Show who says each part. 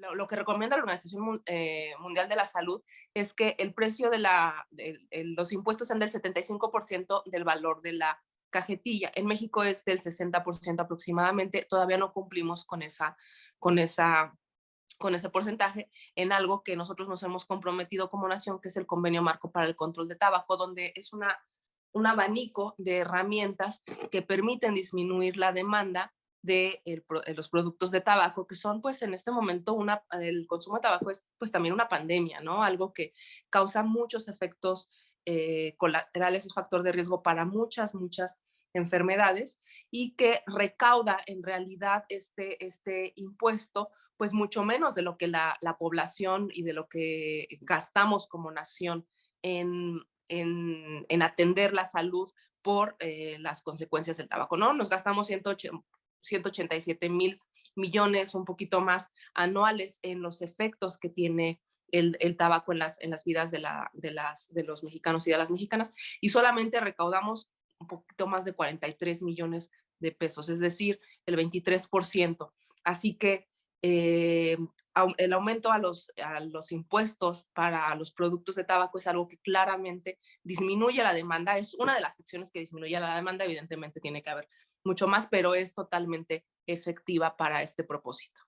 Speaker 1: lo, que recomienda la Organización eh, Mundial de la Salud es que el precio de, la, los impuestos sean del 75% del valor de la cajetilla. En México es del 60% aproximadamente. Todavía no cumplimos con, esa, con, esa, con ese porcentaje en algo que nosotros nos hemos comprometido como nación, que es el Convenio Marco para el Control de Tabaco, donde es una, un abanico de herramientas que permiten disminuir la demanda de los productos de tabaco, que son pues en este momento una, el consumo de tabaco es pues también una pandemia, ¿no? Algo que causa muchos efectos eh, colaterales, es factor de riesgo para muchas, muchas enfermedades y que recauda en realidad este, este impuesto pues mucho menos de lo que la, la población y de lo que gastamos como nación en, en, en atender la salud por eh, las consecuencias del tabaco, ¿no? Nos gastamos 180, 187 mil millones, un poquito más anuales en los efectos que tiene el, tabaco en las, en las vidas de, la, de, las, de los mexicanos y de las mexicanas, y solamente recaudamos un poquito más de 43 millones de pesos, es decir, el 23%. Así que eh, el aumento a los, a los impuestos para los productos de tabaco es algo que claramente disminuye la demanda, es una de las secciones que disminuye la demanda, evidentemente tiene que haber mucho más, pero es totalmente efectiva para este propósito.